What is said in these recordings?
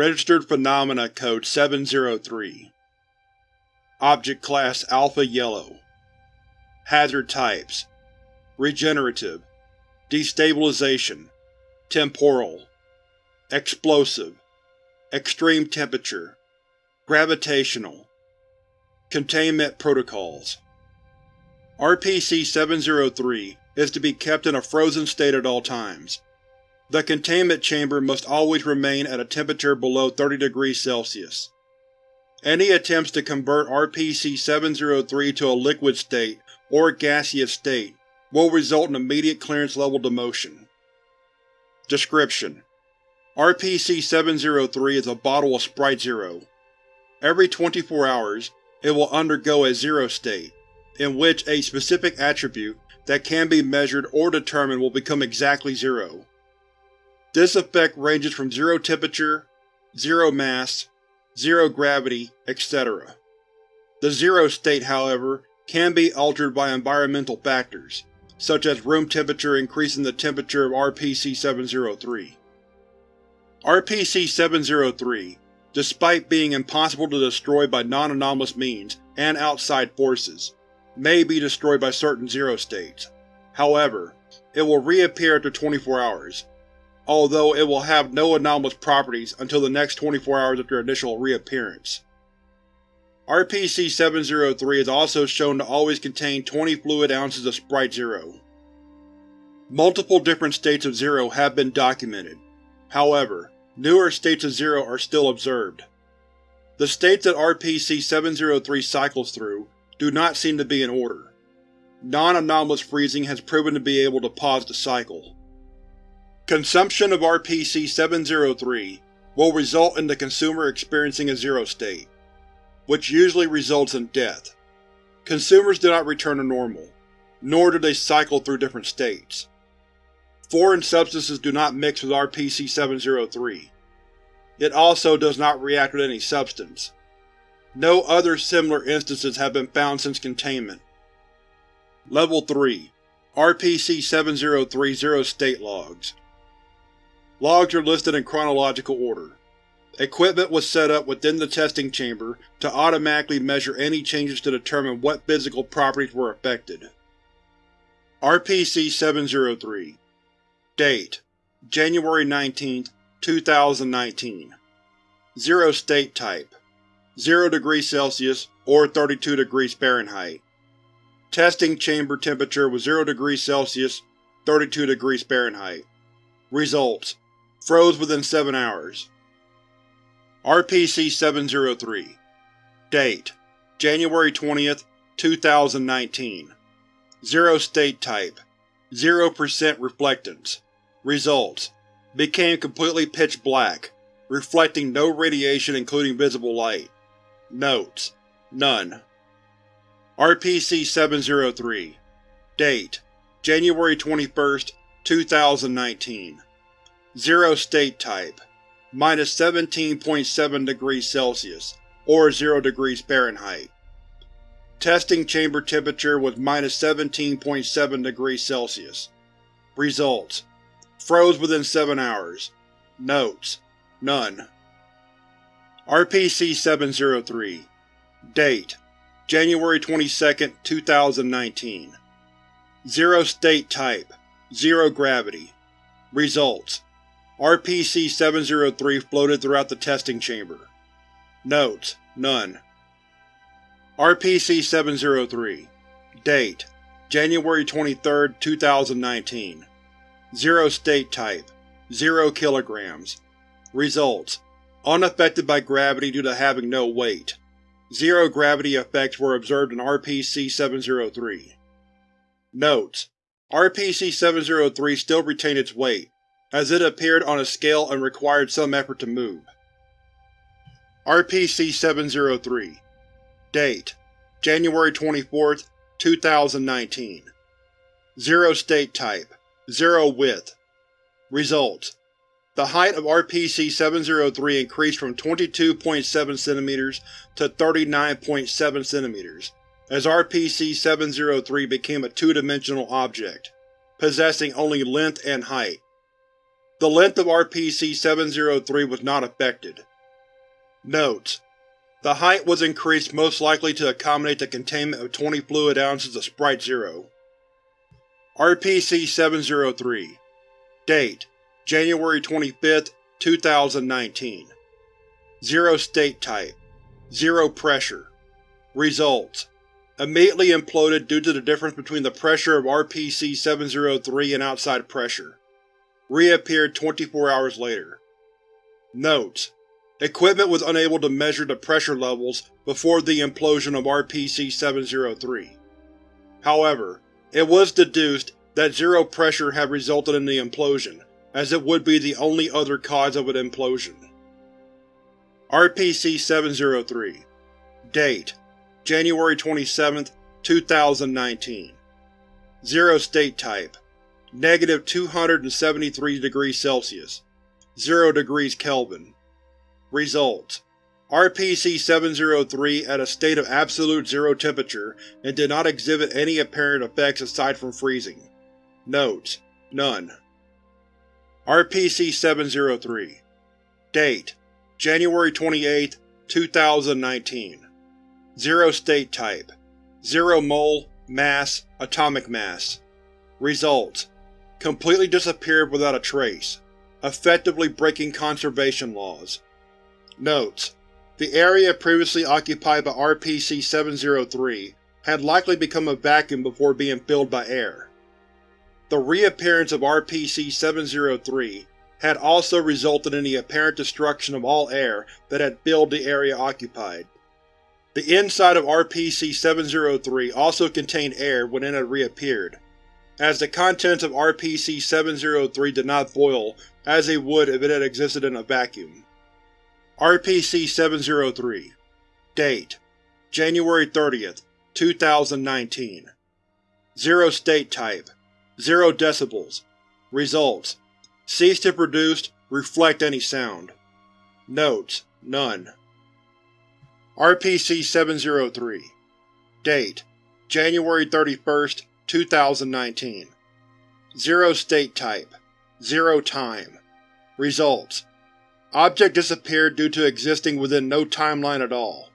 Registered Phenomena Code 703 Object Class Alpha Yellow. Hazard Types. Regenerative. Destabilization. Temporal. Explosive. Extreme Temperature. Gravitational. Containment Protocols. RPC-703 is to be kept in a frozen state at all times. The containment chamber must always remain at a temperature below 30 degrees Celsius. Any attempts to convert RPC-703 to a liquid state or gaseous state will result in immediate clearance level demotion. Description: RPC-703 is a bottle of Sprite Zero. Every 24 hours, it will undergo a zero state, in which a specific attribute that can be measured or determined will become exactly zero. This effect ranges from zero temperature, zero mass, zero gravity, etc. The zero state, however, can be altered by environmental factors, such as room temperature increasing the temperature of RPC-703. RPC-703, despite being impossible to destroy by non-anomalous means and outside forces, may be destroyed by certain zero states. However, it will reappear after 24 hours, although it will have no anomalous properties until the next 24 hours after initial reappearance. RPC-703 is also shown to always contain 20 fluid ounces of Sprite Zero. Multiple different states of Zero have been documented. However, newer states of Zero are still observed. The states that RPC-703 cycles through do not seem to be in order. Non-anomalous freezing has proven to be able to pause the cycle. Consumption of RPC-703 will result in the consumer experiencing a zero state, which usually results in death. Consumers do not return to normal, nor do they cycle through different states. Foreign substances do not mix with RPC-703. It also does not react with any substance. No other similar instances have been found since containment. Level 3 RPC-703 Zero State Logs Logs are listed in chronological order. Equipment was set up within the testing chamber to automatically measure any changes to determine what physical properties were affected. RPC-703 Date: January 19, 2019 Zero State Type 0 degrees Celsius or 32 degrees Fahrenheit Testing chamber temperature was 0 degrees Celsius, 32 degrees Fahrenheit Results Froze within 7 hours. RPC-703 Date: January 20, 2019 Zero State Type 0% Reflectance Results: Became completely pitch black, reflecting no radiation including visible light. Notes: None. RPC-703 Date: January 21, 2019 Zero State Type Minus 17.7 degrees Celsius, or 0 degrees Fahrenheit. Testing chamber temperature was minus 17.7 degrees Celsius. Results: Froze within 7 hours. Notes: None. RPC-703 Date: January 22, 2019 Zero State Type Zero Gravity Results RPC-703 floated throughout the testing chamber. Notes: None. RPC-703 Date: January 23, 2019 Zero State Type Zero kilograms Results: Unaffected by gravity due to having no weight. Zero gravity effects were observed in RPC-703. Notes: RPC-703 still retained its weight, as it appeared on a scale and required some effort to move. RPC-703 Date: January 24, 2019 Zero State Type Zero Width Results: The height of RPC-703 increased from 22.7 cm to 39.7 cm, as RPC-703 became a two-dimensional object, possessing only length and height. The length of RPC-703 was not affected, Notes: The height was increased most likely to accommodate the containment of 20 fluid ounces of Sprite Zero. RPC-703 Date: January 25, 2019 Zero State Type. Zero Pressure. Results. Immediately imploded due to the difference between the pressure of RPC-703 and outside pressure. Reappeared 24 hours later. Notes: Equipment was unable to measure the pressure levels before the implosion of RPC-703. However, it was deduced that zero pressure had resulted in the implosion, as it would be the only other cause of an implosion. RPC-703 Date: January 27, 2019 Zero State Type Negative 273 degrees Celsius 0 degrees Kelvin. Results RPC-703 at a state of absolute zero temperature and did not exhibit any apparent effects aside from freezing. Notes: None. RPC-703 Date: January 28, 2019 Zero State Type. Zero Mole, Mass, Atomic Mass. Results Completely disappeared without a trace, effectively breaking conservation laws. Notes: The area previously occupied by RPC-703 had likely become a vacuum before being filled by air. The reappearance of RPC-703 had also resulted in the apparent destruction of all air that had filled the area occupied. The inside of RPC-703 also contained air when it had reappeared, as the contents of RPC-703 did not boil as they would if it had existed in a vacuum. RPC-703 Date: January 30, 2019 Zero State Type. Zero decibels. Results. Cease to produce, reflect any sound. Notes: None. RPC-703 Date: January 31, 2019 Zero State Type Zero Time Results Object disappeared due to existing within no timeline at all.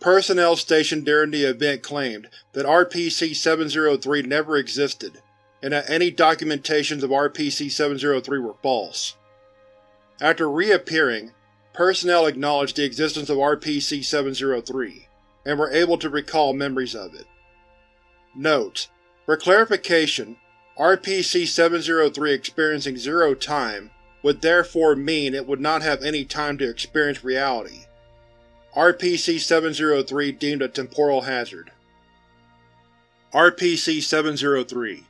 Personnel stationed during the event claimed that RPC-703 never existed, and that any documentations of RPC-703 were false. After reappearing, personnel acknowledged the existence of RPC-703, and were able to recall memories of it. Note: For clarification, RPC-703 experiencing zero time would therefore mean it would not have any time to experience reality. RPC-703 deemed a temporal hazard. RPC-703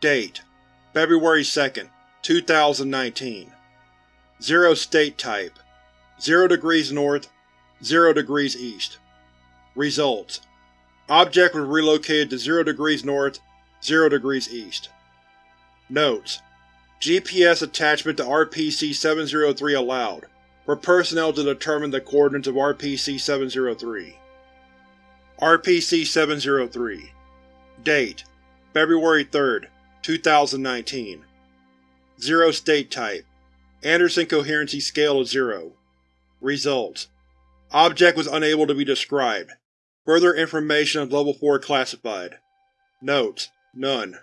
Date: February 2, 2019 Zero State Type 0 degrees north, 0 degrees east. Results: Object was relocated to 0 degrees north, 0 degrees east. Notes: GPS attachment to RPC-703 allowed, for personnel to determine the coordinates of RPC-703. RPC-703 Date: February 3, 2019 Zero State Type. Anderson Coherency Scale of 0 Results: Object was unable to be described. Further information is Level 4 classified. Notes: None.